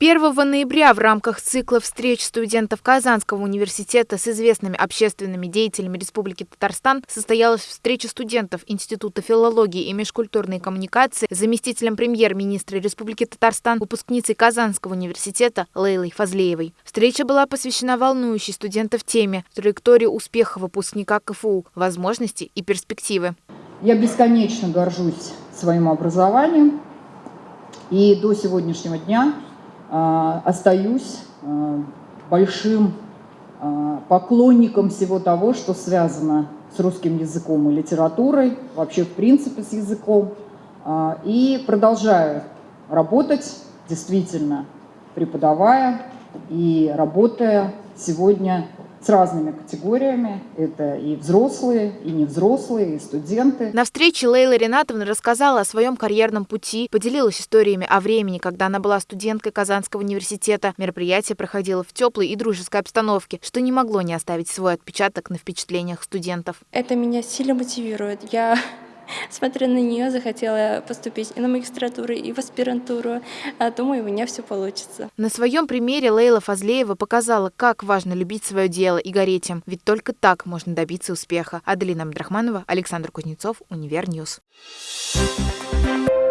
1 ноября в рамках цикла встреч студентов Казанского университета с известными общественными деятелями Республики Татарстан состоялась встреча студентов Института филологии и межкультурной коммуникации с заместителем премьер-министра Республики Татарстан, выпускницей Казанского университета Лейлой Фазлеевой. Встреча была посвящена волнующей студентов теме траектории успеха выпускника КФУ, возможности и перспективы. Я бесконечно горжусь своим образованием и до сегодняшнего дня остаюсь а, большим а, поклонником всего того, что связано с русским языком и литературой, вообще в принципе с языком, и продолжаю работать, действительно преподавая и работая сегодня с разными категориями. Это и взрослые, и невзрослые, и студенты. На встрече Лейла Ринатовна рассказала о своем карьерном пути, поделилась историями о времени, когда она была студенткой Казанского университета. Мероприятие проходило в теплой и дружеской обстановке, что не могло не оставить свой отпечаток на впечатлениях студентов. Это меня сильно мотивирует. Я смотря на нее, захотела поступить и на магистратуру, и в аспирантуру. А думаю, у меня все получится. На своем примере Лейла Фазлеева показала, как важно любить свое дело и гореть им. Ведь только так можно добиться успеха. Аделина Абдрахманова, Александр Кузнецов, Univer News. Thank you